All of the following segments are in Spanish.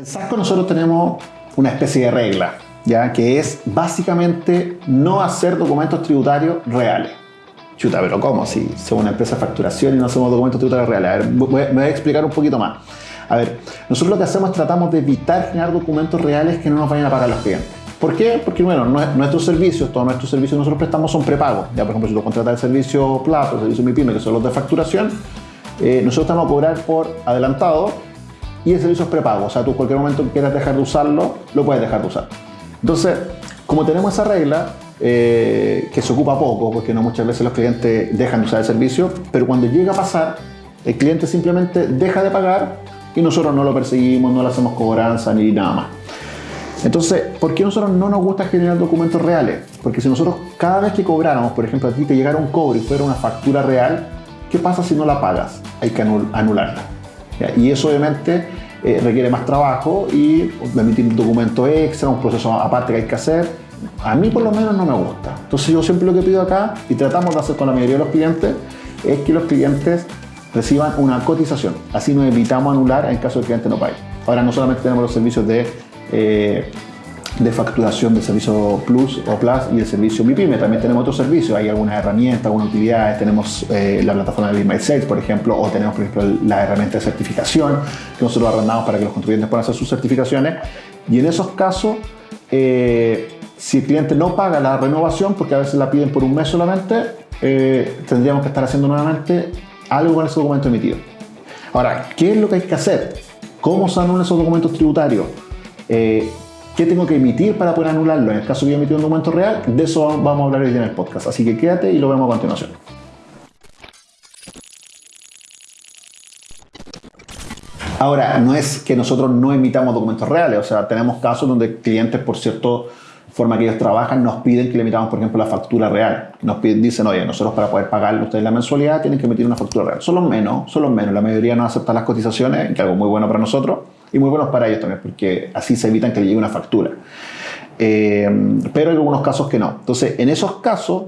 En Sasco nosotros tenemos una especie de regla, ya que es básicamente no hacer documentos tributarios reales. Chuta, pero ¿cómo? Si somos una empresa de facturación y no hacemos documentos tributarios reales. A ver, me voy a explicar un poquito más. A ver, nosotros lo que hacemos es tratamos de evitar generar documentos reales que no nos vayan a pagar los clientes. ¿Por qué? Porque, bueno, nuestros servicios, todos nuestros servicios que nosotros prestamos son prepagos. Ya, por ejemplo, si tú contratas el servicio Plato, el servicio MIPYME, que son los de facturación, eh, nosotros estamos a cobrar por adelantado y el servicio es prepago. O sea, tú en cualquier momento que quieras dejar de usarlo, lo puedes dejar de usar. Entonces, como tenemos esa regla, eh, que se ocupa poco, porque no muchas veces los clientes dejan de usar el servicio, pero cuando llega a pasar, el cliente simplemente deja de pagar y nosotros no lo perseguimos, no le hacemos cobranza ni nada más. Entonces, ¿por qué nosotros no nos gusta generar documentos reales? Porque si nosotros cada vez que cobráramos, por ejemplo, a ti te llegara un cobro y fuera una factura real, ¿qué pasa si no la pagas? Hay que anularla. Y eso obviamente eh, requiere más trabajo y emitir un documento extra, un proceso aparte que hay que hacer. A mí por lo menos no me gusta. Entonces yo siempre lo que pido acá, y tratamos de hacer con la mayoría de los clientes, es que los clientes reciban una cotización. Así nos evitamos anular en caso de que el cliente no pague. Ahora no solamente tenemos los servicios de eh, de facturación del servicio Plus o Plus y el servicio MIPYME. También tenemos otros servicios, hay algunas herramientas, algunas utilidades, tenemos eh, la plataforma de Be Sales, por ejemplo, o tenemos, por ejemplo, la herramienta de certificación que nosotros arrendamos para que los contribuyentes puedan hacer sus certificaciones. Y en esos casos, eh, si el cliente no paga la renovación, porque a veces la piden por un mes solamente, eh, tendríamos que estar haciendo nuevamente algo con ese documento emitido. Ahora, ¿qué es lo que hay que hacer? ¿Cómo se anulan esos documentos tributarios? ¿Qué tengo que emitir para poder anularlo? En el caso que yo emití un documento real, de eso vamos a hablar hoy en el podcast. Así que quédate y lo vemos a continuación. Ahora, no es que nosotros no emitamos documentos reales, o sea, tenemos casos donde clientes, por cierto forma que ellos trabajan, nos piden que le emitamos, por ejemplo, la factura real. Nos dicen, oye, nosotros para poder pagarle ustedes la mensualidad tienen que emitir una factura real. Son los menos, son los menos. La mayoría no acepta las cotizaciones, que es algo muy bueno para nosotros y muy buenos para ellos también, porque así se evitan que le llegue una factura. Eh, pero hay algunos casos que no. Entonces, en esos casos,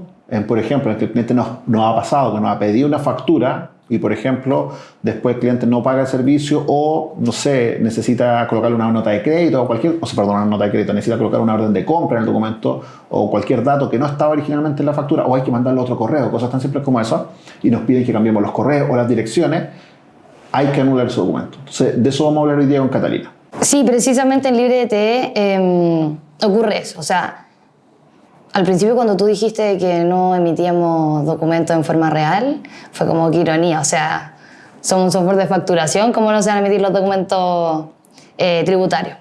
por ejemplo, en que el cliente nos, ha pasado que nos ha pedido una factura y, por ejemplo, después el cliente no paga el servicio o, no sé, necesita colocar una nota de crédito o cualquier, o sea, perdón, una nota de crédito, necesita colocar una orden de compra en el documento o cualquier dato que no estaba originalmente en la factura o hay que mandarle otro correo, cosas tan simples como eso, y nos piden que cambiemos los correos o las direcciones hay que anular ese documento. Entonces, de eso vamos a hablar hoy día con Catalina. Sí, precisamente en LibreDT em, ocurre eso. O sea, al principio cuando tú dijiste que no emitíamos documentos en forma real, fue como que ironía. O sea, somos un software de facturación, ¿cómo no se van a emitir los documentos eh, tributarios?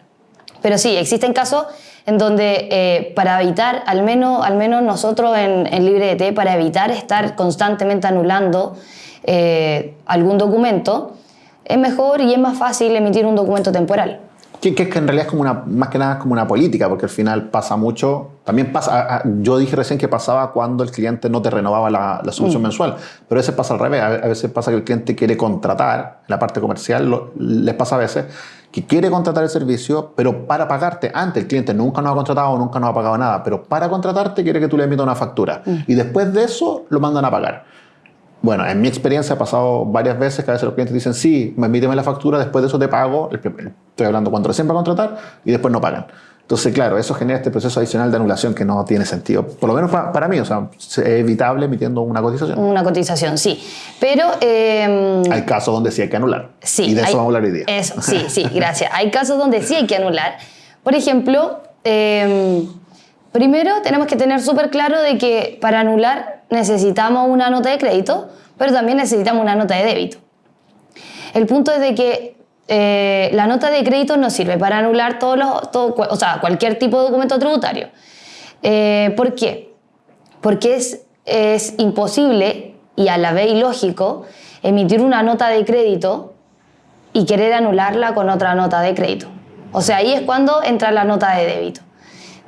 Pero sí, existen casos en donde eh, para evitar, al menos, al menos nosotros en, en LibreDT, para evitar estar constantemente anulando eh, algún documento, es mejor y es más fácil emitir un documento temporal. Que, que, que en realidad es como una, más que nada como una política, porque al final pasa mucho. También pasa, yo dije recién que pasaba cuando el cliente no te renovaba la, la solución mm. mensual, pero a veces pasa al revés. A veces pasa que el cliente quiere contratar, en la parte comercial les pasa a veces, que quiere contratar el servicio, pero para pagarte antes, el cliente nunca nos ha contratado, nunca nos ha pagado nada, pero para contratarte quiere que tú le emitas una factura. Mm. Y después de eso lo mandan a pagar. Bueno, en mi experiencia ha pasado varias veces que a veces los clientes dicen, sí, me emíteme la factura, después de eso te pago, estoy hablando cuando recién va a contratar, y después no pagan. Entonces, claro, eso genera este proceso adicional de anulación que no tiene sentido. Por lo menos para, mí, o sea, es evitable emitiendo una cotización. Una cotización, sí. Pero... Eh, hay casos donde sí hay que anular. Sí. Y de eso vamos a hablar hoy día. Eso, sí, sí, gracias. Hay casos donde sí hay que anular. Por ejemplo, em, primero tenemos que tener súper claro de que para anular necesitamos una nota de crédito, pero también necesitamos una nota de débito. El punto es de que eh, la nota de crédito nos sirve para anular todos los, o sea, cualquier tipo de documento tributario. Eh, ¿Por qué? Porque es, es imposible y a la vez ilógico emitir una nota de crédito y querer anularla con otra nota de crédito. O sea, ahí es cuando entra la nota de débito.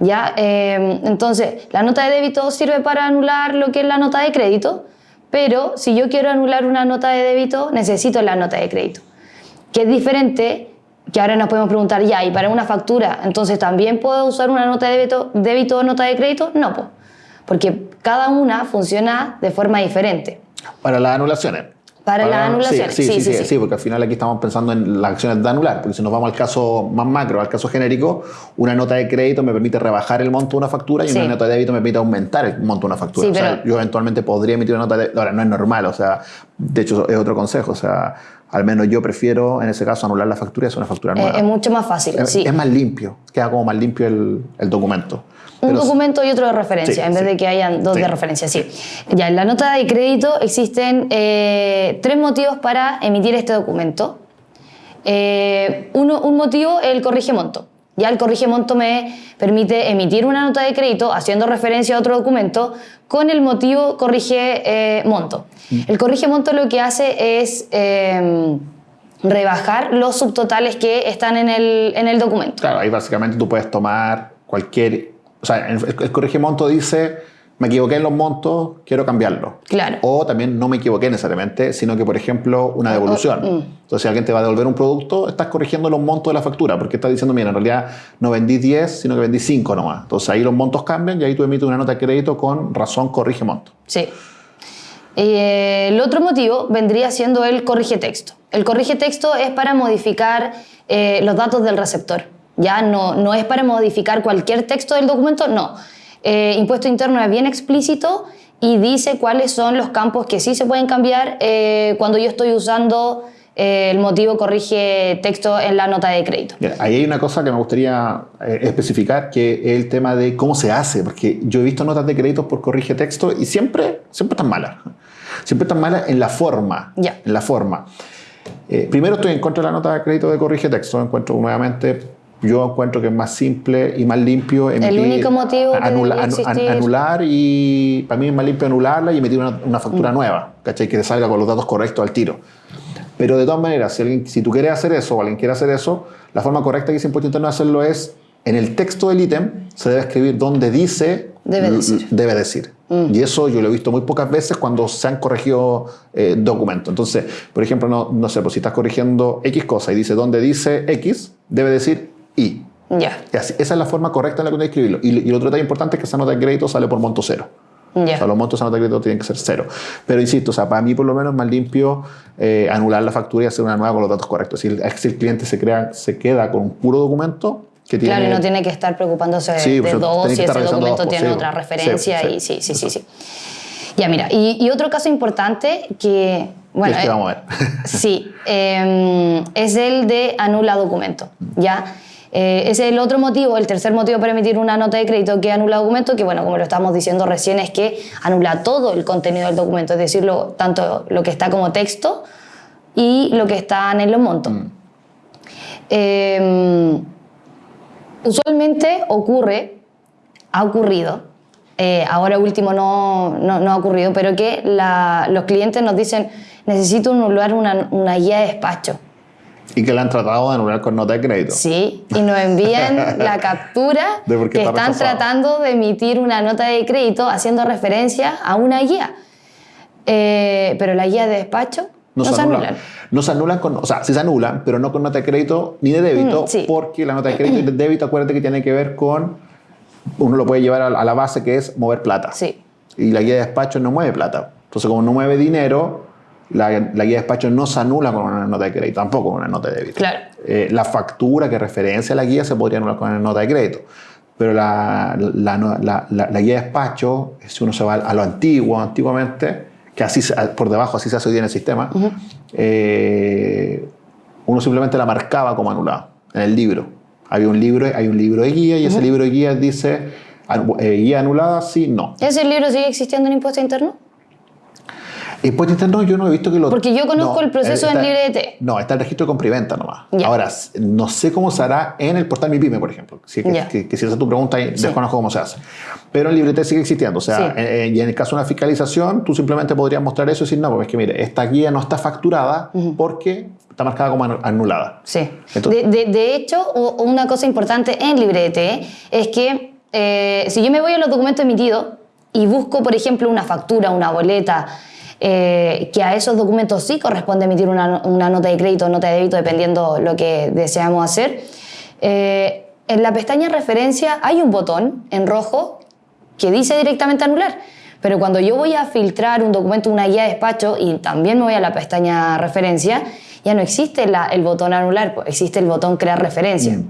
¿Ya? Eh, entonces, la nota de débito sirve para anular lo que es la nota de crédito, pero si yo quiero anular una nota de débito, necesito la nota de crédito, que es diferente que ahora nos podemos preguntar, ya, ¿y para una factura, entonces también puedo usar una nota de débito, débito o nota de crédito? No, porque cada una funciona de forma diferente. Para las anulaciones. Para, las anulaciones. Sí sí sí, sí porque al final aquí estamos pensando en las acciones de anular. Porque si nos vamos al caso más macro, al caso genérico, una nota de crédito me permite rebajar el monto de una factura y una nota de débito me permite aumentar el monto de una factura. o sea, yo eventualmente podría emitir una nota de. Ahora, no es normal, o sea, de hecho es otro consejo. O sea, al menos yo prefiero en ese caso anular la factura y hacer una factura nueva. Es, mucho más fácil. Es, sí. es más limpio, queda como más limpio el, el documento un documento y otro de referencia, en vez de que hayan dos de referencia, sí. Ya, en la nota de crédito existen eh, tres motivos para emitir este documento. Eh, uno, un motivo es el corrige monto. Ya el corrige monto me permite emitir una nota de crédito haciendo referencia a otro documento con el motivo corrige eh, monto. Mm. El corrige monto lo que hace es em, rebajar los subtotales que están en el, en el documento. Claro, ahí básicamente tú puedes tomar cualquier o sea, el, corrige monto dice, me equivoqué en los montos, quiero cambiarlo. Claro. O también no me equivoqué necesariamente, sino que, por ejemplo, una devolución. Mm. Entonces, si alguien te va a devolver un producto, estás corrigiendo los montos de la factura, porque estás diciendo, mira, en realidad no vendí 10, sino que vendí 5 nomás. Entonces, ahí los montos cambian y ahí tú emites una nota de crédito con razón corrige monto. Sí. Eh, el otro motivo vendría siendo el corrige texto. El corrige texto es para modificar eh, los datos del receptor. Ya no, no es para modificar cualquier texto del documento, no. Eh, impuesto interno es bien explícito y dice cuáles son los campos que sí se pueden cambiar eh, cuando yo estoy usando eh, el motivo corrige texto en la nota de crédito. ahí hay una cosa que me gustaría especificar, que es el tema de cómo se hace, porque yo he visto notas de crédito por corrige texto y siempre, siempre están malas. Siempre están malas en la forma. Ya. En la forma. primero estoy en contra de la nota de crédito de corrige texto, encuentro nuevamente yo encuentro que es más simple y más limpio emitir, el único motivo que anular y para mí es más limpio anularla y emitir una, factura mm. nueva, ¿cachai? Que te salga con los datos correctos al tiro. Pero de todas maneras, si, alguien, si tú quieres hacer eso o alguien quiere hacer eso, la forma correcta que es impuesto interno de hacerlo es en el texto del ítem se debe escribir donde dice debe decir. Debe decir. Mm. Y eso yo lo he visto muy pocas veces cuando se han corregido eh, documentos. Entonces, por ejemplo, no, no sé, pues si estás corrigiendo X cosa y dice donde dice X, debe decir y. Ya. Esa es la forma correcta en la que que escribirlo. Y, y, otro detalle importante es que esa nota de crédito sale por monto cero. Ya. O sea, los montos de nota de crédito tienen que ser cero. Pero insisto, o sea, para mí por lo menos es más limpio eh, anular la factura y hacer una nueva con los datos correctos. Si el, si el cliente se, crea, se queda con un puro documento, que tiene, claro, y no tiene que estar preocupándose de dos si ese documento tiene otra referencia. y sí, sí, sí, sí. Ya, mira, y, y, otro caso importante que. Bueno, es vamos a ver. sí, eh, es el de anula documento. ¿ya? Eh, ese es el otro motivo, el tercer motivo para emitir una nota de crédito que anula documento, que bueno, como lo estábamos diciendo recién, es que anula todo el contenido del documento, es decir, tanto lo que está como texto y lo que está en los montos. Mm. Em, usualmente ocurre, ha ocurrido, eh, ahora último no, no, ha ocurrido, pero que los clientes nos dicen, necesito anular una, una guía de despacho. Y que la han tratado de anular con nota de crédito. Sí, y nos envían la captura de que están tratando de emitir una nota de crédito haciendo referencia a una guía. Eh, pero la guía de despacho no, se, anulan. No se anulan con, o sea, sí se anulan, pero no con nota de crédito ni de débito, mm, porque la nota de crédito y de débito, acuérdate que tiene que ver con, uno lo puede llevar a la base que es mover plata. Sí. Y la guía de despacho no mueve plata. Entonces, como no mueve dinero, la, guía de despacho no se anula con una nota de crédito, tampoco con una nota de débito. Claro. Eh, la factura que referencia a la guía se podría anular con una nota de crédito. Pero la, la, la, guía de despacho, si uno se va a lo antiguo, antiguamente, que así por debajo así se hace hoy en el sistema, eh, uno simplemente la marcaba como anulada en el libro. Había un libro, hay un libro de guía y ese libro de guía dice eh, guía anulada, sí, no. ¿Ese libro sigue existiendo en impuesto interno? Impuesto interno yo no he visto que lo... Porque yo conozco el proceso en librete. No, está el registro de compra y venta nomás. Ahora, no sé cómo se hará en el portal Mi Pyme, por ejemplo. Si, que, que, si esa es tu pregunta, desconozco cómo se hace. Pero el librete sigue existiendo. O sea, eh, y en el caso de una fiscalización, tú simplemente podrías mostrar eso y decir, no, porque es que mire, esta guía no está facturada porque está marcada como anulada. Sí. de, de, hecho, una cosa importante en librete es que eh, si yo me voy a los documentos emitidos y busco, por ejemplo, una factura, una boleta, eh, que a esos documentos sí corresponde emitir una, nota de crédito o nota de débito dependiendo lo que deseamos hacer. Eh, en la pestaña referencia hay un botón en rojo que dice directamente anular. Pero cuando yo voy a filtrar un documento, una guía de despacho, y también me voy a la pestaña referencia, ya no existe el botón anular, pues, existe el botón crear referencia.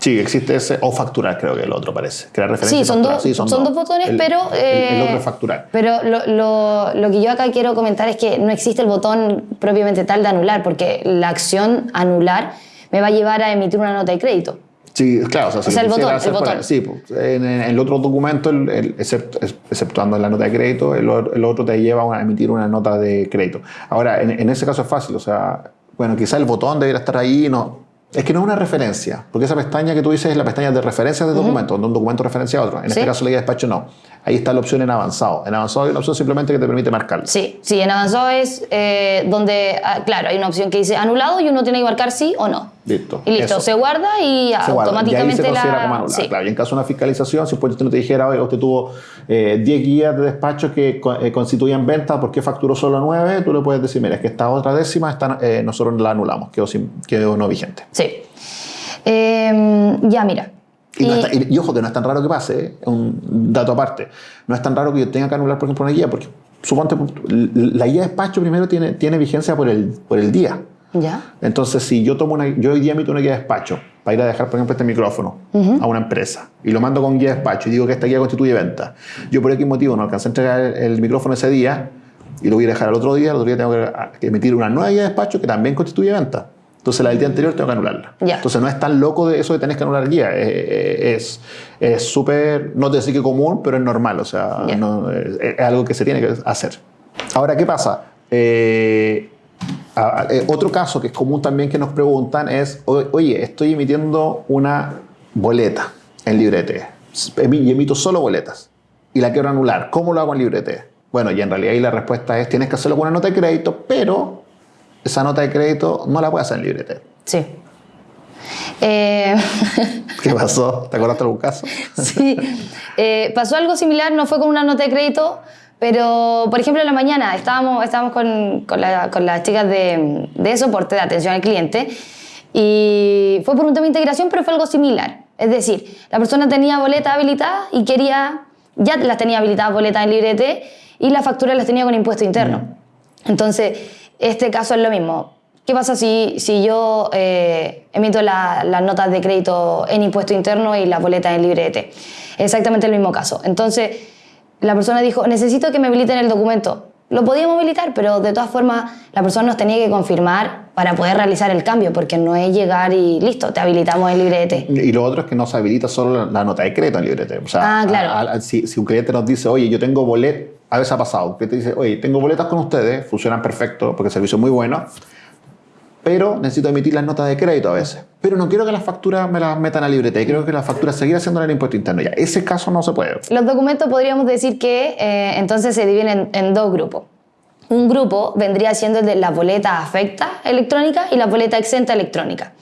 Sí, existe ese, o facturar creo que el otro parece. Crear referencia Sí, son, dos, son, dos botones, El- pero... el- el, eh, otro es facturar. Pero lo, lo- lo que yo acá quiero comentar es que no existe el botón propiamente tal de anular, porque la acción anular me va a llevar a emitir una nota de crédito. Sí, claro, o sea, si O sea, el botón, el Sí, pues, en, en el otro documento, except- ex- exceptuando la nota de crédito, el, otro te lleva a emitir una nota de crédito. Ahora, en, en ese caso es fácil, o sea, bueno, quizá el botón debería estar ahí, no. Es que no es una referencia, porque esa pestaña que tú dices es la pestaña de referencias de documentos, donde un documento referencia a otro. En este Sí. caso, la guía de despacho no. Ahí está la opción en avanzado. En avanzado hay una opción simplemente que te permite marcarlo. Sí, sí, en avanzado es eh, donde, ah, claro, hay una opción que dice anulado y uno tiene que marcar sí o no. Listo. Y listo, Eso. se guarda y se guarda. automáticamente y ahí se considera la... como anulado. sí. Claro, y en caso de una fiscalización, si usted no te dijera, oye, usted tuvo eh, 10 guías de despacho que eh, constituían venta, ¿por qué facturó solo 9? Tú le puedes decir, mira, es que esta otra décima está, eh, nosotros la anulamos, quedó, sin- quedó no vigente. Sí. Eh, ya, mira. Y, no Y- está- y- y ojo que no es tan raro que pase, ¿eh? un dato aparte. No es tan raro que yo tenga que anular, por ejemplo, una guía, porque suponte, la guía de despacho primero tiene, tiene vigencia por el, por el día. ya. Entonces, si yo tomo una, yo hoy día emito una guía de despacho para ir a dejar, por ejemplo, este micrófono a una empresa y lo mando con guía de despacho y digo que esta guía constituye venta, yo por X motivo no alcancé a entregar el, micrófono ese día y lo voy a dejar al otro día, al otro día tengo que emitir una nueva guía de despacho que también constituye venta. Entonces, la del día anterior tengo que anularla. Entonces, no es tan loco de eso de tener que anular guía. Eh, Es es súper, no te decir que común, pero es normal. O sea, no, es, es algo que se tiene que hacer. Ahora, ¿qué pasa? Eh, a- a- eh, otro caso que es común también que nos preguntan es, "O- oye, estoy emitiendo una boleta en Librete y emito solo boletas y la quiero anular. ¿Cómo lo hago en Librete? Bueno, y en realidad ahí la respuesta es, tienes que hacerlo con una nota de crédito, pero esa nota de crédito no la puedes hacer en Librete. Sí. Eh, ¿Qué pasó? ¿Te acordaste de algún caso? sí. Eh, pasó algo similar, no fue con una nota de crédito, pero por ejemplo en la mañana estábamos, estábamos con, con, la- con las chicas de, de soporte, de atención al cliente, y fue por un tema de integración, pero fue algo similar. Es decir, la persona tenía boleta habilitada y quería, ya las tenía habilitadas boletas en librete y las facturas las tenía con impuesto interno. Entonces, este caso es lo mismo. ¿Qué pasa si, si yo eh, emito la- las notas de crédito en impuesto interno y las boletas en librete? Exactamente el mismo caso. Entonces, la persona dijo, necesito que me habiliten el documento. Lo podíamos habilitar, pero de todas formas la persona nos tenía que confirmar para poder realizar el cambio, porque no es llegar y listo, te habilitamos el librete. Y lo otro es que no se habilita solo la, la nota de crédito en librete. O sea, Ah, claro. a- a- si, si un cliente nos dice, oye, yo tengo boletas, a veces ha pasado, un cliente dice, oye, tengo boletas con ustedes, funcionan perfecto porque el servicio es muy bueno, pero necesito emitir las notas de crédito a veces. Pero no quiero que las facturas me las metan a librete, quiero que las facturas seguir haciendo en el impuesto interno. Ya, ese caso no se puede. Los documentos podríamos decir que eh, entonces se dividen en, dos grupos. Un grupo vendría siendo el de la boleta afecta electrónica y la boleta exenta electrónica.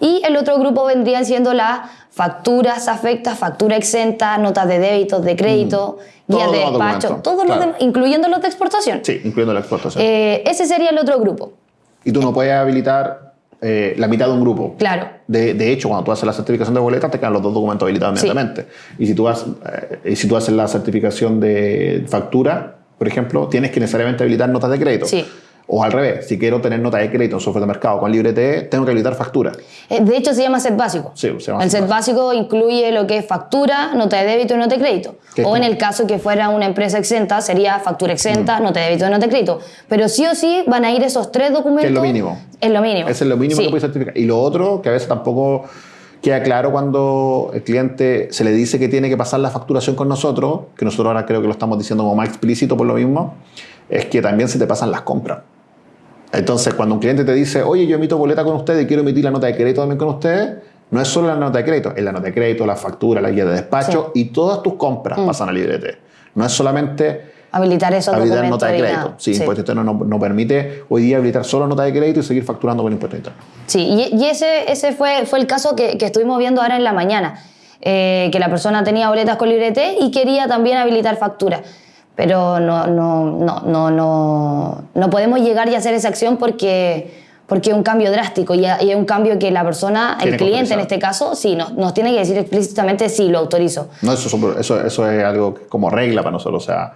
Y el otro grupo vendrían siendo las facturas afectas, factura exenta, notas de débitos, de crédito, guías Todos de despacho, todos los de- incluyendo los de exportación. Sí, incluyendo la exportación. Eh, ese sería el otro grupo. y tú no puedes habilitar eh, la mitad de un grupo. Claro. De, de hecho, cuando tú haces la certificación de boletas, te quedan los dos documentos habilitados Sí. inmediatamente. Y si tú, has, eh, y si tú haces la certificación de factura, por ejemplo, tienes que necesariamente habilitar notas de crédito. Sí. O al revés, si quiero tener nota de crédito en software de mercado con LibreTE, tengo que habilitar factura. Eh, De hecho, se llama set básico. Sí, se llama el set básico incluye lo que es factura, nota de débito y nota de crédito. ¿Qué es O en el caso que fuera una empresa exenta, sería factura exenta, nota de débito y nota de crédito. Pero sí o sí van a ir esos tres documentos. Que es lo mínimo. Es lo mínimo. Es lo mínimo Sí. que puedes certificar. Y lo otro, que a veces tampoco queda claro cuando el cliente se le dice que tiene que pasar la facturación con nosotros, que nosotros ahora creo que lo estamos diciendo como más explícito por lo mismo, es que también se te pasan las compras. Entonces, cuando un cliente te dice, oye, yo emito boleta con ustedes y quiero emitir la nota de crédito también con ustedes, no es solo la nota de crédito, es la nota de crédito, la factura, la guía de despacho y todas tus compras pasan a librete. No es solamente Habilitar esos habilitar nota de crédito. Sí, Sí. impuesto interno no, no permite hoy día habilitar solo nota de crédito y seguir facturando con impuesto interno. Sí, y, y ese, ese fue, fue el caso que, que estuvimos viendo ahora en la mañana, eh, que la persona tenía boletas con librete y quería también habilitar factura. Pero no, no, no, no, no, no podemos llegar y hacer esa acción porque, porque es un cambio drástico y, es un cambio que la persona, el cliente en este caso, sí, nos, nos tiene que decir explícitamente sí, lo autorizo. No, eso, eso, eso es algo que- como regla para nosotros. O sea,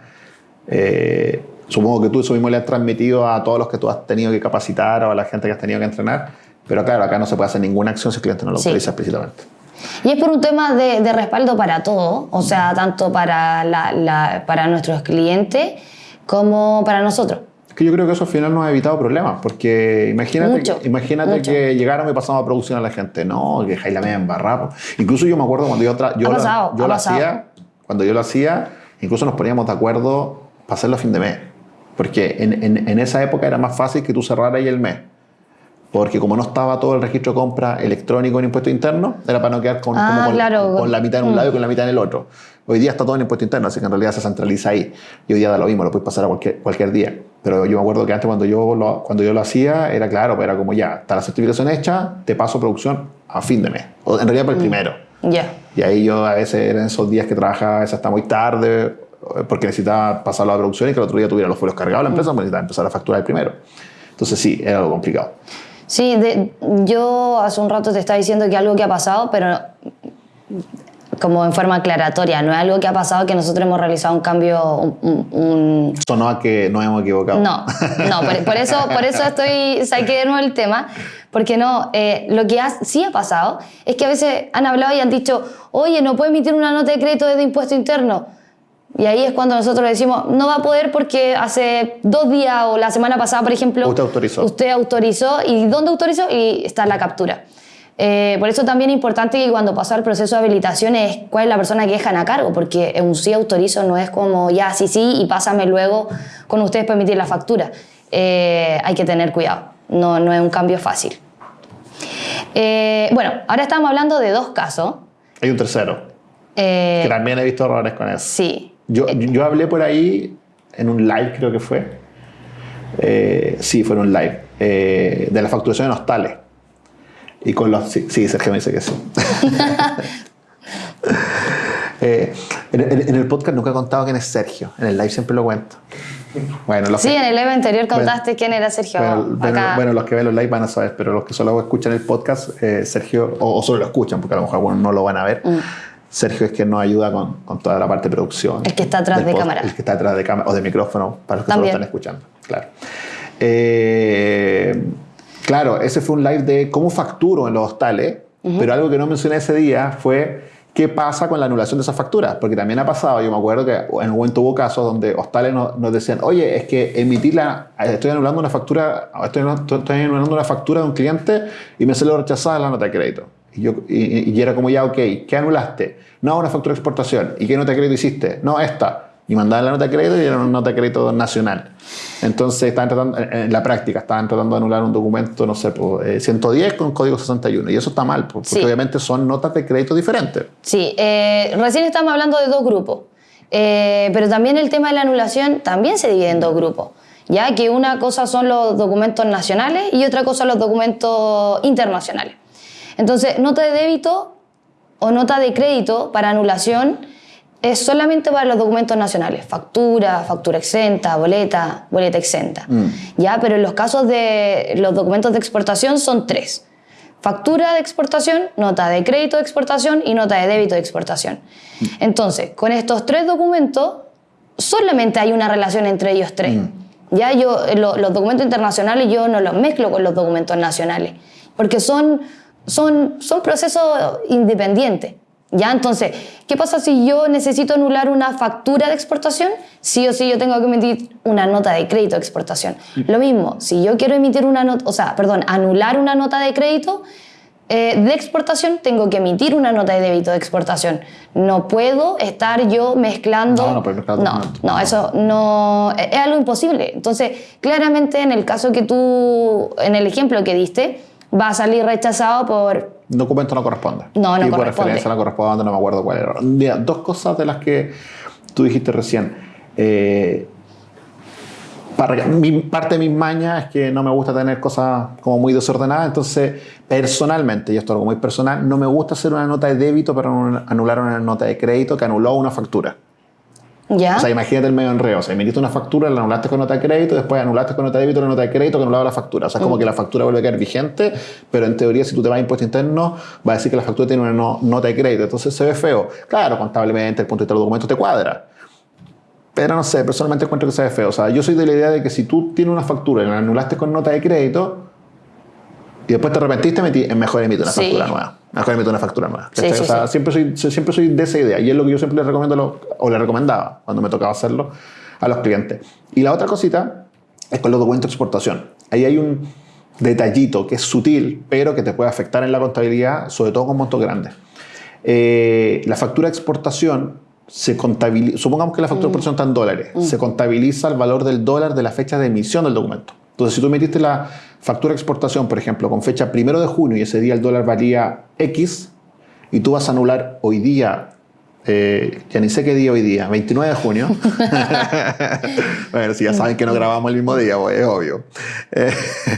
Eh, supongo que tú eso mismo le has transmitido a todos los que tú has tenido que capacitar o a la gente que has tenido que entrenar, pero claro, acá no se puede hacer ninguna acción si el cliente no lo Sí. autoriza explícitamente. Y es por un tema de, de respaldo para todo, o sea, tanto para, la- la- para nuestros clientes como para nosotros. Es que yo creo que eso al final nos ha evitado problemas, porque imagínate, Mucho, que, imagínate mucho. que llegáramos y pasamos a producción a la gente, no, que la media embarrada. Incluso yo me acuerdo cuando yo, yo, lo- pasado, yo lo hacía, cuando yo lo hacía, incluso nos poníamos de acuerdo para hacerlo a fin de mes, porque en, en- en esa época era más fácil que tú cerraras ahí el mes. Porque como no estaba todo el registro de compra electrónico en impuesto interno, era para no quedar con, Ah, como con, claro. con la mitad en un Mm. lado y con la mitad en el otro. Hoy día está todo en impuesto interno, así que en realidad se centraliza ahí. Y hoy día da lo mismo, lo puedes pasar a cualquier, cualquier día. Pero yo me acuerdo que antes cuando yo, lo, cuando yo lo hacía, era claro, pues era como ya, está la certificación hecha, te paso producción a fin de mes. O en realidad para el primero. Ya. Y ahí yo a veces eran esos días que trabajaba hasta muy tarde, eh, porque necesitaba pasarlo a producción y que el otro día tuviera los folios cargados la empresa, pues necesitaba empezar a facturar el primero. Entonces sí, era algo complicado. Sí, de- yo hace un rato te estaba diciendo que algo que ha pasado, pero como en forma aclaratoria, no es algo que ha pasado que nosotros hemos realizado un cambio, un- un- un Sonó a que nos hemos equivocado. No, no, por, por eso, por eso estoy, saqué de nuevo el tema, porque no, eh, lo que ha- sí ha pasado es que a veces han hablado y han dicho, oye, no puede emitir una nota de crédito desde impuesto interno. Y ahí es cuando nosotros decimos, no va a poder porque hace dos días o la semana pasada, por ejemplo, Usted autorizó. Usted autorizó. ¿Y dónde autorizó? Y está la captura. Eh, por eso también es importante que cuando pasa el proceso de habilitación es cuál es la persona que dejan a cargo, porque un sí autorizo no es como ya sí sí y pásame luego con ustedes para emitir la factura. Eh, hay que tener cuidado, no, no es un cambio fácil. Eh, bueno, ahora estamos hablando de dos casos. Hay un tercero, que también he visto errores con eso. sí, Yo, yo hablé por ahí en un live, creo que fue. Eh, sí, fue en un live. eh, de la facturación en hostales. Y con los. Sí, sí, Sergio me dice que sí. Eh, en, en- el podcast nunca he contado quién es Sergio. En el live siempre lo cuento. Bueno, los sí, que, en el live anterior contaste quién era Sergio. bueno, bueno, acá. bueno, los que ven los live van a saber, pero los que solo escuchan el podcast, eh, Sergio, o, o solo lo escuchan, porque a lo mejor algunos no lo van a ver. Sergio es quien nos ayuda con, con toda la parte de producción. El que está atrás de cámara. El que está atrás de cámara o de micrófono, para los que solo están escuchando. Claro. Eh, claro, ese fue un live de cómo facturo en los hostales, pero algo que no mencioné ese día fue qué pasa con la anulación de esas facturas, porque también ha pasado, yo me acuerdo que en un momento hubo casos donde hostales nos, nos decían, oye, es que emitirla, estoy anulando una factura, estoy, anulando- estoy anulando una factura de un cliente y me salió rechazada la nota de crédito. Y, yo, y, y era como ya, ok, ¿qué anulaste? No, una factura de exportación. ¿Y qué nota de crédito hiciste? No, esta. Y mandaban la nota de crédito y era una nota de crédito nacional. Entonces, estaban tratando, en la práctica, estaban tratando de anular un documento, no sé, pues, eh, 110 con código 61. Y eso está mal, pues, porque Sí. obviamente son notas de crédito diferentes. Sí, eh, recién estamos hablando de dos grupos, Eh, pero también el tema de la anulación también se divide en dos grupos, ya que una cosa son los documentos nacionales y otra cosa los documentos internacionales. Entonces, nota de débito o nota de crédito para anulación es solamente para los documentos nacionales, factura, factura exenta, boleta, boleta exenta. Ya, pero en los casos de los documentos de exportación son tres. Factura de exportación, nota de crédito de exportación y nota de débito de exportación. Entonces, con estos tres documentos, solamente hay una relación entre ellos tres. Ya yo, lo- los documentos internacionales yo no los mezclo con los documentos nacionales, porque son, son, son procesos independientes. Ya, entonces, ¿qué pasa si yo necesito anular una factura de exportación? Sí o sí yo tengo que emitir una nota de crédito de exportación. Lo mismo, si yo quiero emitir una nota, o sea, perdón, anular una nota de crédito eh, de exportación, tengo que emitir una nota de débito de exportación. No puedo estar yo mezclando. No, no puedes mezclar No, no, eso no es es algo imposible. Entonces, claramente en el caso que tú, en el ejemplo que diste, va a salir rechazado por Documento no corresponde. No, no Tipo de corresponde. referencia no corresponde, no me acuerdo cuál era. Mira, dos cosas de las que tú dijiste recién. Eh, para- mi, parte de mis mañas es que no me gusta tener cosas como muy desordenadas, entonces personalmente, y esto es algo muy personal, no me gusta hacer una nota de débito para anular una nota de crédito que anuló una factura. ¿Ya? O sea, imagínate el medio enredo. O sea, emitiste una factura, la anulaste con nota de crédito, después anulaste con nota de débito la nota de crédito que anulaba la factura. O sea, es como que la factura vuelve a quedar vigente, pero en teoría, si tú te vas a impuesto interno, va a decir que la factura tiene una no- nota de crédito. Entonces se ve feo. Claro, contablemente, el punto de vista de los documentos te cuadra. Pero no sé, personalmente encuentro que se ve feo. O sea, yo soy de la idea de que si tú tienes una factura y la anulaste con nota de crédito y después te arrepentiste, metí- es mejor emitir una Sí. factura nueva. Mejor emitir una factura nueva. Sí, ¿cachai? sí, o sea, sí. siempre, soy, siempre soy de esa idea. Y es lo que yo siempre le recomiendo, o le recomendaba cuando me tocaba hacerlo a los clientes. Y la otra cosita es con los documentos de exportación. Ahí hay un detallito que es sutil, pero que te puede afectar en la contabilidad, sobre todo con montos grandes. Eh, la factura de exportación se contabiliza, supongamos que la factura de exportación está en dólares, se contabiliza el valor del dólar de la fecha de emisión del documento. Entonces, si tú metiste la factura de exportación, por ejemplo, con fecha primero de junio y ese día el dólar valía X, y tú vas a anular hoy día, eh, ya ni sé qué día hoy día, 29 de junio. bueno, si ya saben que no grabamos el mismo día, pues, es obvio. Eh,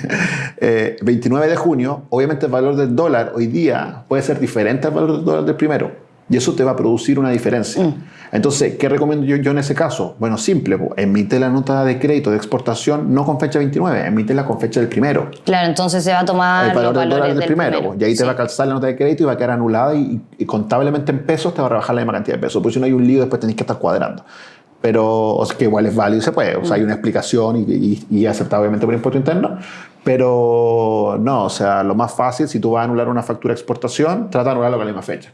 eh, 29 de junio, obviamente el valor del dólar hoy día puede ser diferente al valor del dólar del primero. Y eso te va a producir una diferencia. Entonces, ¿qué recomiendo yo, yo en ese caso? Bueno, simple, emite la nota de crédito de exportación no con fecha 29, emítela con fecha del primero Claro, entonces se va a tomar el valor del dólar del primero. pues, y ahí te Sí. va a calzar la nota de crédito y va a quedar anulada y, y contablemente en pesos te va a rebajar la misma cantidad de pesos. Porque si no hay un lío, después tenés que estar cuadrando. Pero, o sea, que igual es válido se puede. O sea, hay una explicación y, y, y obviamente por impuesto interno. Pero no, o sea, lo más fácil, si tú vas a anular una factura de exportación, trata de anularlo con la misma fecha.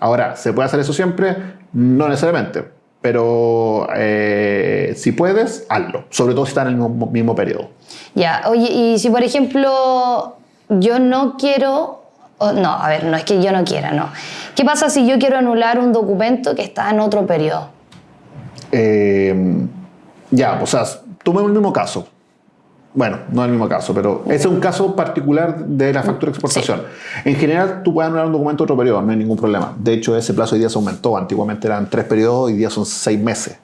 Ahora, ¿se puede hacer eso siempre? No necesariamente. Pero eh, si puedes, hazlo. Sobre todo si está en el mismo, mismo periodo. Ya, oye, y si por ejemplo yo no quiero, no, a ver, no es que yo no quiera, no. ¿Qué pasa si yo quiero anular un documento que está en otro periodo? Eh, ya, o sea, tomemos el mismo caso. Bueno, no el mismo caso, pero ese es un caso particular de la factura de exportación. En general, tú puedes anular un documento otro periodo, no hay ningún problema. De hecho, ese plazo hoy día se aumentó. Antiguamente eran tres periodos, hoy día son seis meses.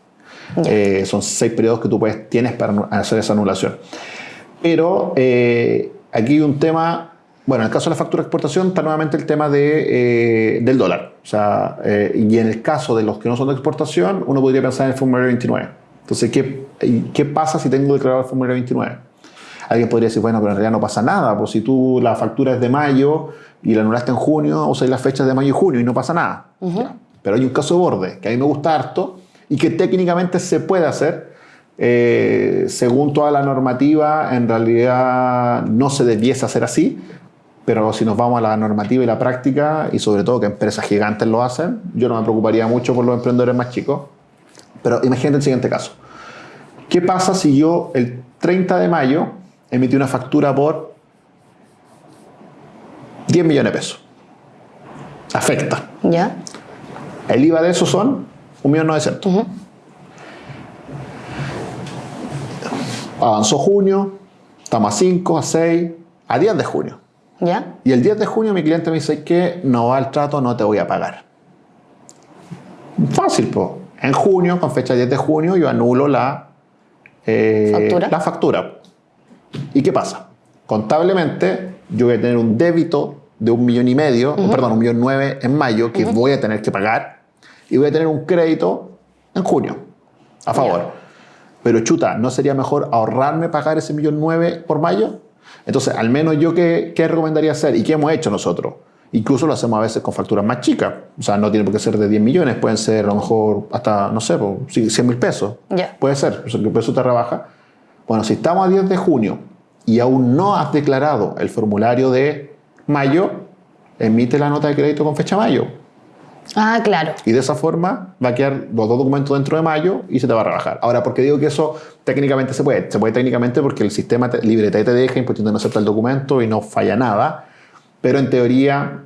Eh, son seis periodos que tú puedes, tienes para hacer esa anulación. Pero eh, aquí hay un tema, bueno, en el caso de la factura de exportación está nuevamente el tema de, eh, del dólar. O sea, y en el caso de los que no son de exportación, uno podría pensar en el formulario 29. Entonces, ¿qué, ¿qué pasa si tengo declarado el formulario 29? Alguien podría decir, bueno, pero en realidad no pasa nada, pues si tú la factura es de mayo y la anulaste en junio, usas las fechas de mayo y junio y no pasa nada. Ya. Pero hay un caso de borde que a mí me gusta harto y que técnicamente se puede hacer. eh, según toda la normativa, en realidad no se debiese hacer así, pero si nos vamos a la normativa y la práctica, y sobre todo que empresas gigantes lo hacen, yo no me preocuparía mucho por los emprendedores más chicos. Pero imagínate el siguiente caso. ¿Qué pasa si yo el 30 de mayo emití una factura por 10 millones de pesos? Afecta. ¿Ya? El IVA de eso son 1.900.000. Avanzó junio, estamos a 5, a 6, a 10 de junio. ¿Ya? Y el 10 de junio mi cliente me dice que no va al trato, no te voy a pagar. Fácil, pues. En junio, con fecha 10 de junio, yo anulo la, eh, ¿Factura? la factura. ¿Y qué pasa? Contablemente, yo voy a tener un débito de un millón y medio, o perdón, un millón nueve en mayo, que voy a tener que pagar, y voy a tener un crédito en junio, a favor. Ya. Pero chuta, ¿no sería mejor ahorrarme pagar ese millón nueve por mayo? Entonces, al menos yo, ¿qué, qué recomendaría hacer? ¿Y qué hemos hecho nosotros? Incluso lo hacemos a veces con facturas más chicas. O sea, no tiene por qué ser de 10 millones, pueden ser a lo mejor hasta, no sé, pues, sí, 100 mil pesos. Ya. Puede ser, o sea, que el peso te rebaja. Bueno, si estamos a 10 de junio y aún no has declarado el formulario de mayo, emite la nota de crédito con fecha mayo. Ah, claro. Y de esa forma va a quedar los dos documentos dentro de mayo y se te va a rebajar. Ahora, ¿por qué digo que eso técnicamente se puede? Se puede técnicamente porque el sistema te, libreta te deja, impuesto no acepta el documento y no falla nada. Pero en teoría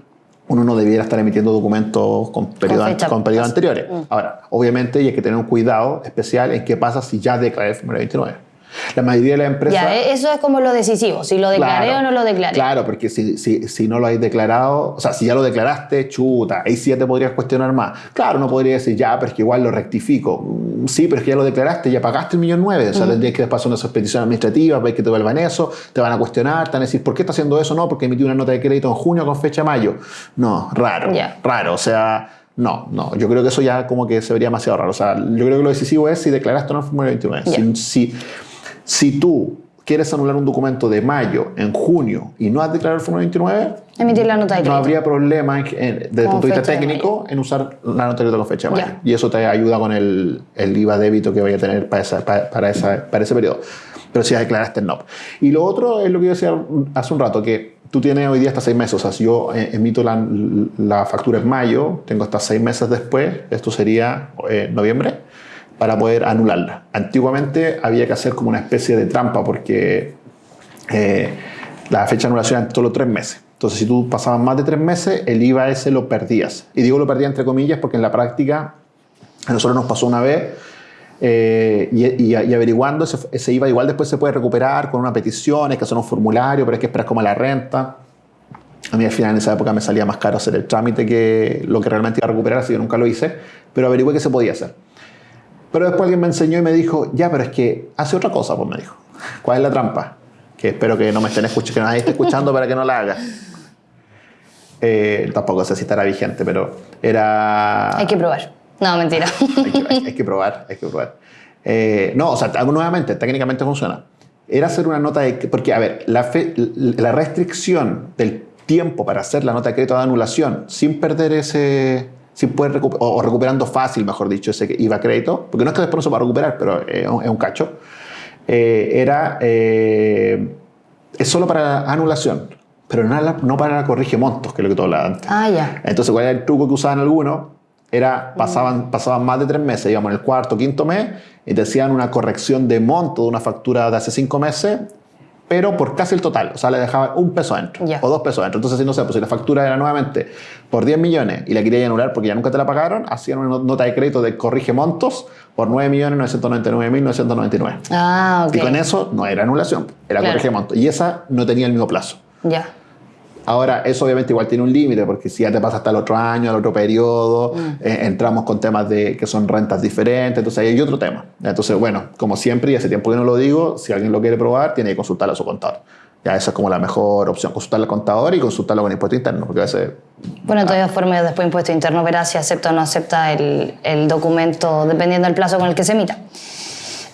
uno no debiera estar emitiendo documentos con periodos con periodos pasada. anteriores. Ahora, obviamente y hay que tener un cuidado especial en qué pasa si ya declaré el formulario 29. La mayoría de las empresas... Ya, e- eso es como lo decisivo, si lo declaré Claro, o no lo declaré. Claro, porque si, si, si no lo has declarado, o sea, si ya lo declaraste, chuta, ahí sí ya te podrías cuestionar más. Claro, no podría decir, ya, pero es que igual lo rectifico. Mm, Sí, pero es que ya lo declaraste, ya pagaste el millón nueve. O sea, tendrías que hacer una expedición administrativa, ver que te vuelvan eso, te van a cuestionar, te van a decir, ¿por qué está haciendo eso? No, porque emití una nota de crédito en junio con fecha mayo. No, raro, Ya. raro. O sea, no, no, yo creo que eso ya como que se vería demasiado raro. O sea, yo creo que lo decisivo es si declaraste o no el formulario 29. Ya. Si, si, si tú, quieres anular un documento de mayo en junio y no has declarado el Forma 29, Emitir la nota de no crédito. habría problema en- en- desde el punto de vista fecha de técnico en usar la nota de crédito con fecha de mayo. Ya. Y eso te ayuda con el, el IVA débito que vaya a tener para, esa- para, para esa- para ese periodo. Pero si declaraste el NOP. Y lo otro es lo que yo decía hace un rato, que tú tienes hoy día hasta seis meses. O sea, si yo eh, emito la, la factura en mayo, tengo hasta seis meses después, esto sería eh, noviembre, para poder anularla. Antiguamente había que hacer como una especie de trampa porque eh, la fecha de anulación era solo tres meses. Entonces, si tú pasabas más de tres meses, el IVA ese lo perdías. Y digo lo perdía entre comillas porque en la práctica a nosotros nos pasó una vez eh, y, averiguando ese, ese IVA igual después se puede recuperar con una petición, hay que hacer un formulario, pero hay que esperar como la renta. A mí al final en esa época me salía más caro hacer el trámite que lo que realmente iba a recuperar, así que nunca lo hice, pero averigüé que se podía hacer. Pero después alguien me enseñó y me dijo, ya, pero es que hace otra cosa, pues me dijo. ¿Cuál es la trampa? Que espero que no me estén escuchando, que nadie esté escuchando para que no la haga. Eh, tampoco sé si estará vigente, pero era... Hay que probar. No, mentira. hay, que, hay- hay que probar, hay que probar. Eh, no, o sea, nuevamente, técnicamente funciona. Era hacer una nota de... Porque, a ver, la, fe- la restricción del tiempo para hacer la nota de crédito de anulación sin perder ese... Poder recu- o, o recuperando fácil, mejor dicho, ese IVA crédito, porque no es que después no se va a recuperar, pero eh, es un, cacho, eh, era... eh, es solo para anulación, pero no, no para la corrige montos, que es lo que tú hablabas antes. ah, ya. Entonces, ¿cuál era el truco que usaban algunos? Era, pasaban, pasaban más de tres meses, íbamos en el cuarto, quinto mes, y te hacían una corrección de monto de una factura de hace cinco meses, pero por casi el total. O sea, le dejaban un peso adentro Ya. o dos pesos adentro. Entonces, si no sé, pues si la factura era nuevamente por 10 millones y la querían anular porque ya nunca te la pagaron, hacían una nota de crédito de corrige montos por 9.999.999. Ah, ok. Y con eso no era anulación, era Claro. corrige montos. Y esa no tenía el mismo plazo. Ya. Ahora, eso obviamente igual tiene un límite, porque si ya te pasa hasta el otro año, al otro periodo, eh, entramos con temas de que son rentas diferentes, entonces ahí hay otro tema. Entonces, bueno, como siempre, y hace tiempo que no lo digo, si alguien lo quiere probar, tiene que consultarlo a su contador. Ya esa es como la mejor opción, consultarlo al contador y consultarlo con impuesto interno, porque a veces... Bueno, de todas formas, después impuesto interno verá si acepta o no acepta el, el documento, dependiendo del plazo con el que se emita.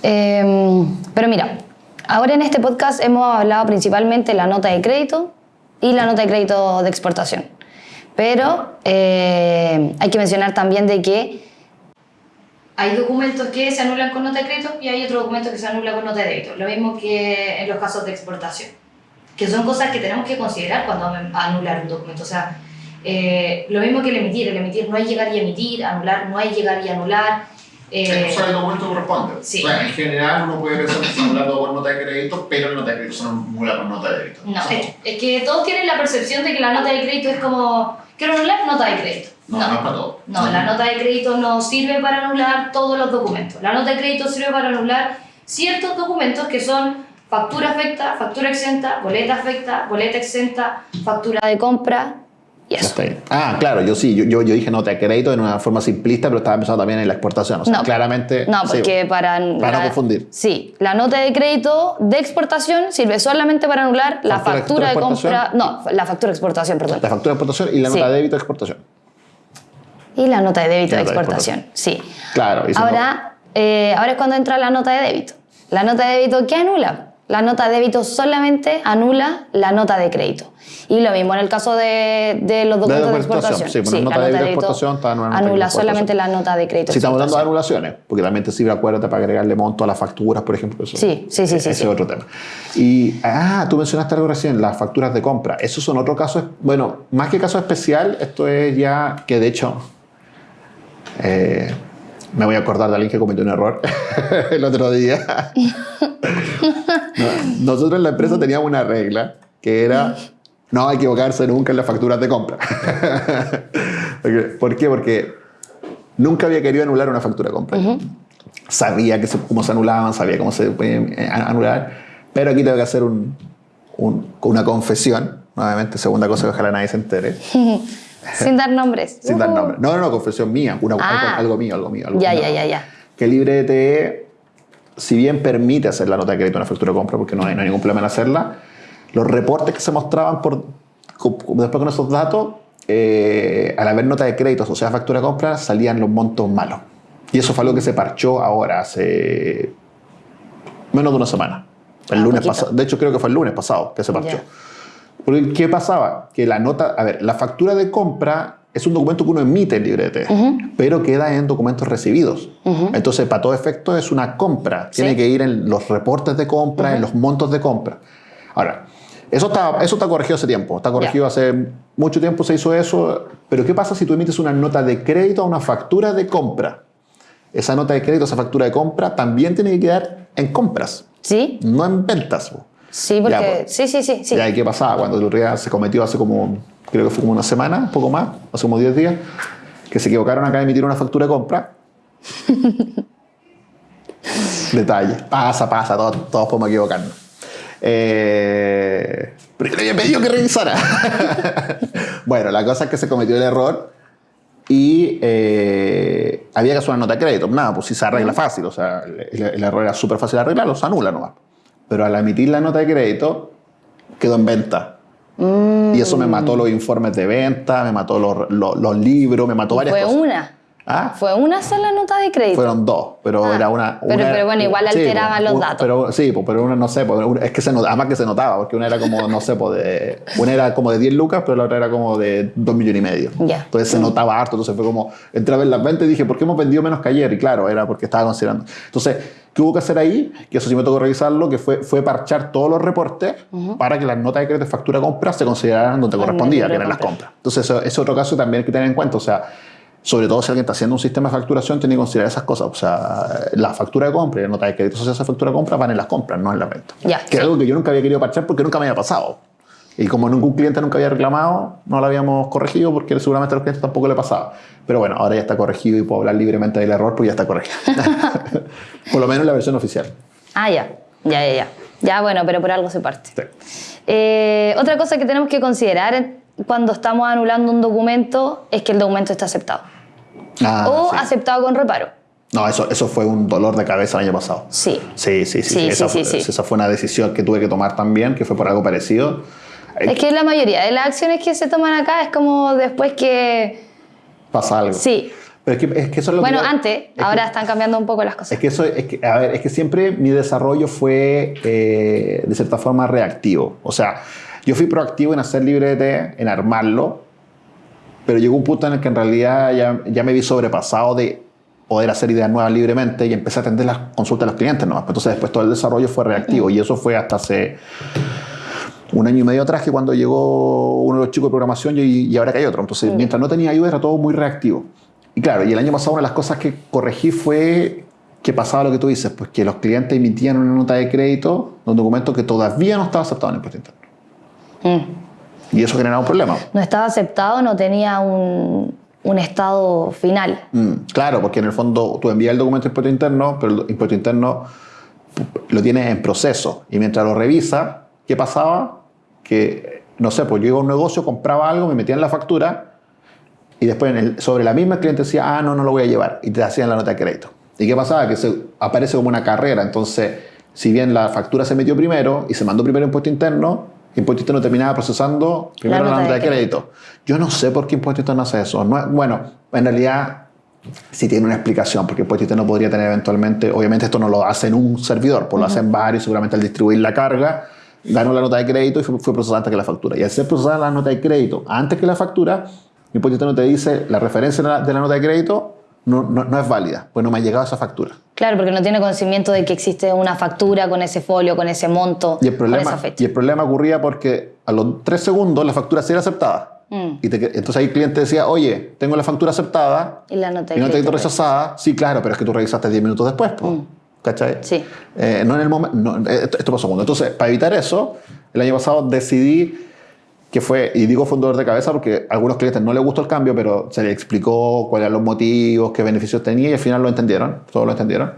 Eh, pero mira, ahora en este podcast hemos hablado principalmente de la nota de crédito y la nota de crédito de exportación. Pero eh, hay que mencionar también de que hay documentos que se anulan con nota de crédito y hay otros documentos que se anulan con nota de débito. Lo mismo que en los casos de exportación. Que son cosas que tenemos que considerar cuando anular un documento. O sea, eh, lo mismo que el emitir. El emitir no hay llegar y emitir, anular no hay llegar y anular. Eh, el documento corresponde. Sí. O sea, en general uno puede pensar que están hablando por nota de crédito, pero la nota de crédito se anula por nota de débito. no, es, es que todos tienen la percepción de que la nota de crédito es como, quiero anular nota de crédito. No, no es para todo. No, la nota de crédito no sirve para anular todos los documentos. La nota de crédito sirve para anular ciertos documentos que son factura afecta, factura exenta, boleta afecta, boleta exenta, factura de compra y eso. Ah, claro, yo sí, yo, yo, yo dije nota de crédito en una forma simplista, pero estaba pensando también en la exportación. O sea, No, claramente. No, sí. porque para... Para la- no confundir. Sí, la nota de crédito de exportación sirve solamente para anular la Factura factura de compra... No, la factura de exportación, perdón. La factura de exportación y la Sí. nota de débito de exportación. Y la nota de débito de de exportación, sí. Claro. Ahora, eh, ahora es cuando entra la nota de débito. La nota de débito, ¿qué anula? La nota de débito solamente anula la nota de crédito. Y lo mismo en el caso de, de los documentos de, exportación, exportación. sí, bueno, nota de débito de exportación está la anula exportación. solamente la nota de crédito. Si estamos hablando de anulaciones, porque también te sirve, acuérdate, para agregarle monto a las facturas, por ejemplo. Eso, Sí, sí, sí, sí, Ese sí. es otro tema. Y, ah, tú mencionaste algo recién, las facturas de compra. Esos son otro caso, bueno, más que caso especial, esto es ya que de hecho, eh, me voy a acordar de alguien que cometió un error el otro día. No, nosotros en la empresa teníamos una regla que era no equivocarse nunca en las facturas de compra. ¿Por qué? Porque nunca había querido anular una factura de compra. Sabía que se- cómo se anulaban, sabía cómo se podían eh, anular, pero aquí tengo que hacer un- un- una confesión, nuevamente, segunda cosa que ojalá nadie se entere, Sin dar nombres. sin dar Uh. nombre. No, no, no, confesión mía, una- Ah. algo, algo mío, algo mío. Algo Ya, mío. ya, ya, ya. Que LibreTE, si bien permite hacer la nota de crédito en una factura de compra, porque no hay, no hay ningún problema en hacerla, los reportes que se mostraban por, después con esos datos, eh, al haber nota de crédito asociada a factura de compra, salían los montos malos. Y eso fue algo que se parchó ahora, hace menos de una semana. El Ah, lunes pasado. De hecho, creo que fue el lunes pasado que se parchó. Ya. Porque, ¿qué pasaba? Que la nota, a ver, la factura de compra es un documento que uno emite en librete, pero queda en documentos recibidos. Entonces, para todo efecto, es una compra. Tiene Sí. que ir en los reportes de compra, en los montos de compra. Ahora, eso está, eso está corregido hace tiempo. Está corregido hace mucho tiempo, se hizo eso. Pero, ¿qué pasa si tú emites una nota de crédito a una factura de compra? Esa nota de crédito, esa factura de compra, también tiene que quedar en compras, ¿Sí? no en ventas. Sí, porque... Ya, pues. sí, sí, sí. sí. Ya, ¿y qué pasaba? Cuando se cometió hace como, creo que fue como una semana, un poco más, hace como 10 días, que se equivocaron acá de emitir una factura de compra. Detalle. Pasa, pasa, todos, todos podemos equivocarnos. Eh, pero yo le había pedido que revisara. bueno, la cosa es que se cometió el error y eh, había que hacer una nota de crédito. Nada, pues si se arregla fácil, o sea, el, el error era súper fácil de arreglarlo, se anula nomás. Pero al emitir la nota de crédito, quedó en venta. Y eso me mató los informes de venta, me mató los, los- los libros, me mató varias Fue cosas. una. ¿Ah? Fue una sola nota de crédito. Fueron dos, pero Ah, era una, pero- una- pero bueno, igual sí, alteraban los un- datos. Pero, sí, pues, pero una no sé, pues, es que se notaba, además que se notaba, porque una era como, no sé, pues, de, una era como de 10 lucas, pero la otra era como de 2 millones y medio. Ya. Entonces se notaba harto, entonces fue como, entré a ver las ventas y dije, ¿por qué hemos vendido menos que ayer? Y claro, era porque estaba considerando. Entonces, ¿qué hubo que hacer ahí? Que eso sí me tocó revisarlo, que fue, fue parchar todos los reportes para que las notas de crédito de factura compra se consideraran donde correspondía, que eran las compra. compras. Entonces, eso es otro caso también hay que tener en cuenta. O sea, sobre todo si alguien está haciendo un sistema de facturación, tiene que considerar esas cosas. O sea, la factura de compra y la nota de crédito asociada a esa factura de compra van en las compras, no en las ventas. Ya, que sí. es algo que yo nunca había querido parchar porque nunca me había pasado. Y como ningún cliente nunca había reclamado, no lo habíamos corregido porque seguramente a los clientes tampoco le pasaba. Pero bueno, ahora ya está corregido y puedo hablar libremente del error porque ya está corregido. Por lo menos en la versión oficial. Ah, ya. Ya, ya, ya. Ya, bueno, pero por algo se parte. Sí. Eh, otra cosa que tenemos que considerar cuando estamos anulando un documento es que el documento está aceptado. Ah, o sí. aceptado con reparo. No, eso, eso fue un dolor de cabeza el año pasado. Sí. Sí, sí, sí. Sí, sí. Esa, sí, fue, esa fue una decisión que tuve que tomar también, que fue por algo parecido. Es que la mayoría de las acciones que se toman acá es como después que... Pasa algo. Sí. Pero es que, es que eso es lo Bueno, que... antes, es que- ahora están cambiando un poco las cosas. Es que eso, es que, a ver, es que siempre mi desarrollo fue eh, de cierta forma reactivo. O sea, yo fui proactivo en hacer librete, en armarlo, pero llegó un punto en el que en realidad ya, ya me vi sobrepasado de poder hacer ideas nuevas libremente y empecé a atender las consultas de los clientes nomás. Entonces después todo el desarrollo fue reactivo y eso fue hasta hace un año y medio atrás que cuando llegó uno de los chicos de programación y, y ahora que hay otro. Entonces, mientras no tenía ayuda era todo muy reactivo. Y claro, y el año pasado una de las cosas que corregí fue que pasaba lo que tú dices, pues que los clientes emitían una nota de crédito de un documento que todavía no estaba aceptado en el impuesto interno. Mm. Y eso generaba un problema. No estaba aceptado, no tenía un, un estado final. Mm, claro, porque en el fondo tú envías el documento de impuesto interno, pero el impuesto interno lo tienes en proceso. Y mientras lo revisa, ¿qué pasaba? Que, no sé, pues yo iba a un negocio, compraba algo, me metía en la factura y después en el- sobre la misma el cliente decía, ah, no, no lo voy a llevar. Y te hacían la nota de crédito. ¿Y qué pasaba? Que se aparece como una carrera. Entonces, si bien la factura se metió primero y se mandó primero impuesto interno, impuesto interno terminaba procesando primero la nota, de, crédito. Yo no sé por qué impuesto interno hace eso. No bueno, en realidad sí tiene una explicación, porque impuesto interno podría tener eventualmente, obviamente esto no lo hace en un servidor, pues lo hacen varios, seguramente al distribuir la carga, ganó la nota de crédito y fue, fue procesada antes que la factura. Y al ser procesada la nota de crédito antes que la factura, impuesto interno te dice la referencia de la, de la nota de crédito no, no, no es válida, pues no me ha llegado esa factura. Claro, porque no tiene conocimiento de que existe una factura con ese folio, con ese monto, Y el, con esa problema, fecha. y el problema ocurría porque a los tres segundos la factura sí era aceptada. Mm. Y te- entonces ahí el cliente decía, oye, tengo la factura aceptada, Y la nota de y no crédito rechazada. Sí, claro, pero es que tú revisaste 10 minutos después. ¿Cachai? Mm. Sí. Eh, no en el momento. no, eh, esto, esto pasó cuando. Entonces, para evitar eso, el año pasado decidí que fue, y digo fue un dolor de cabeza porque a algunos clientes no les gustó el cambio, pero se les explicó cuáles eran los motivos, qué beneficios tenía y al final lo entendieron, todos lo entendieron.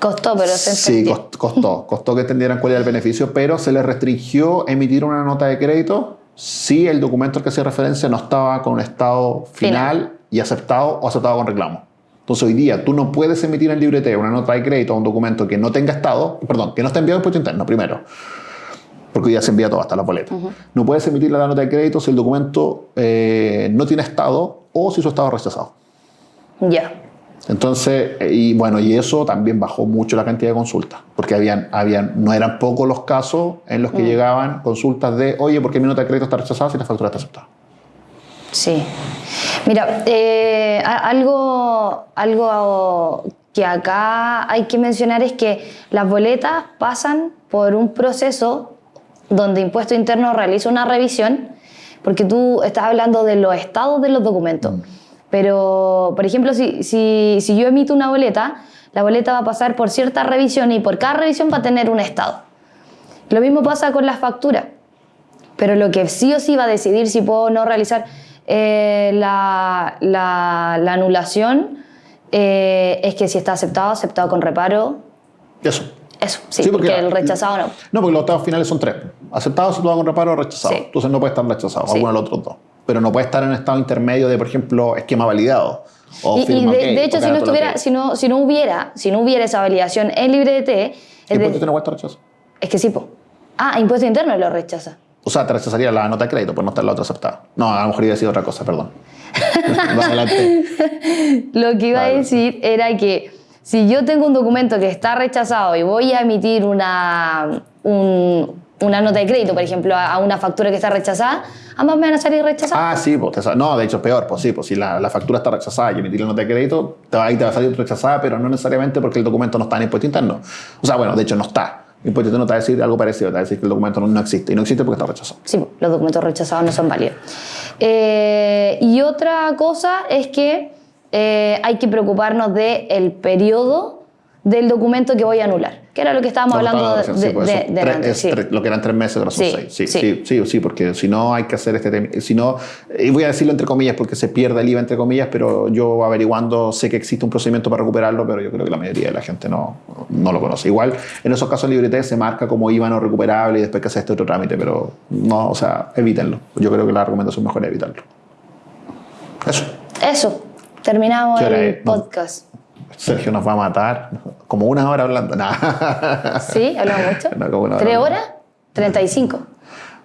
Costó, pero se Sí, entendió. cost- costó, costó que entendieran cuál era el beneficio, pero se les restringió emitir una nota de crédito si el documento al que hacía referencia no estaba con un estado final, Final. y aceptado o aceptado con reclamo. Entonces hoy día tú no puedes emitir en libreteo una nota de crédito a un documento que no tenga estado, perdón, que no está enviado en impuesto interno primero, porque ya se envía todo hasta la boleta. No puedes emitir la nota de crédito si el documento eh, no tiene estado o si su estado es rechazado. Ya. Entonces, eh, y bueno, y eso también bajó mucho la cantidad de consultas, porque habían, habían, no eran pocos los casos en los que Mm. llegaban consultas de, oye, ¿por qué mi nota de crédito está rechazada si la factura está aceptada? Sí. Mira, eh, algo, algo que acá hay que mencionar es que las boletas pasan por un proceso donde Impuesto Interno realiza una revisión, porque tú estás hablando de los estados de los documentos. Pero, por ejemplo, si, si, si yo emito una boleta, la boleta va a pasar por cierta revisión y por cada revisión va a tener un estado. Lo mismo pasa con las facturas. Pero lo que sí o sí va a decidir si puedo o no realizar eh, la, la- la anulación eh, es que si está aceptado, aceptado con reparo. Eso. Eso, sí, Sí, porque, porque- el rechazado no. No, porque los estados finales son tres. Aceptado, aceptado con reparo, rechazado. Sí. Entonces no puede estar rechazado, alguno de los otros dos. Pero no puede estar en estado intermedio de, por ejemplo, esquema validado. O Y, de, hecho, si no, estuviera, si, no, si no hubiera si no hubiera esa validación en LibreDT, ¿Y por de- no cuesta rechazo? es que sí, po. Ah, impuesto interno lo rechaza. O sea, te rechazaría la nota de crédito por no estar la otra aceptada. No, a lo mejor iba a decir otra cosa, perdón. Lo que iba a decir era que si yo tengo un documento que está rechazado y voy a emitir una, un- una nota de crédito, por ejemplo, a a una factura que está rechazada, ambas me van a salir rechazadas. Ah, sí, pues, no, de hecho es peor, pues sí, pues si la, la factura está rechazada y emitir la nota de crédito, te va, ahí te va a salir rechazada, pero no necesariamente porque el documento no está en impuesto interno. O sea, bueno, de hecho no está. Impuesto interno te va a decir algo parecido, te va a decir que el documento no, no existe y no existe porque está rechazado. Sí, los documentos rechazados no son válidos. Eh, y otra cosa es que eh, hay que preocuparnos del el periodo del documento que voy a anular, que era lo que estábamos No, hablando de, sí, pues, tres- antes, es sí. tres- lo que eran tres meses, ahora son Sí, seis. Sí, sí. sí, sí, sí, porque si no hay que hacer este tema. Si no, y voy a decirlo entre comillas porque se pierde el IVA entre comillas, pero yo averiguando sé que existe un procedimiento para recuperarlo, pero yo creo que la mayoría de la gente no, no lo conoce. Igual en esos casos Librete se marca como IVA no recuperable y después que hace este otro trámite, pero no, o sea, evítenlo. Yo creo que la recomendación mejor es evitarlo. Eso. Eso, terminamos ¿Qué hora el podcast. Sergio nos va a matar como una hora hablando. Nah. ¿Sí? ¿Hablamos mucho? No, como una hora. ¿Tres horas? 35.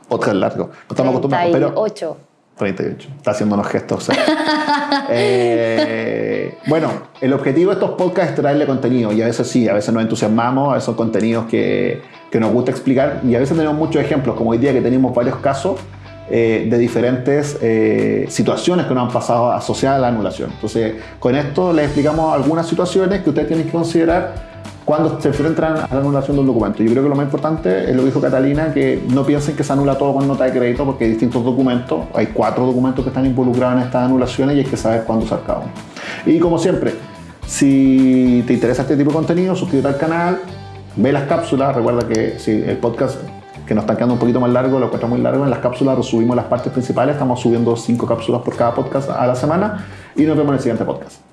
Podcast largo. No estamos acostumbrados, pero 38. 38. Está haciendo unos gestos. o sea. Eh, bueno, el objetivo de estos podcasts es traerle contenido. Y a veces sí, a veces nos entusiasmamos, a veces son contenidos que, que nos gusta explicar. Y a veces tenemos muchos ejemplos, como hoy día que tenemos varios casos eh, de diferentes eh, situaciones que nos han pasado asociadas a la anulación. Entonces, con esto les explicamos algunas situaciones que ustedes tienen que considerar cuando se enfrentan a la anulación de un documento. Yo creo que lo más importante es lo que dijo Catalina, que no piensen que se anula todo con nota de crédito, porque hay distintos documentos, hay cuatro documentos que están involucrados en estas anulaciones y hay que saber cuándo usar cada uno. Y como siempre, si te interesa este tipo de contenido, suscríbete al canal, ve las cápsulas, recuerda que si el podcast que nos está quedando un poquito más largo, lo encuentro muy largo, en las cápsulas resubimos las partes principales, estamos subiendo cinco cápsulas por cada podcast a la semana y nos vemos en el siguiente podcast.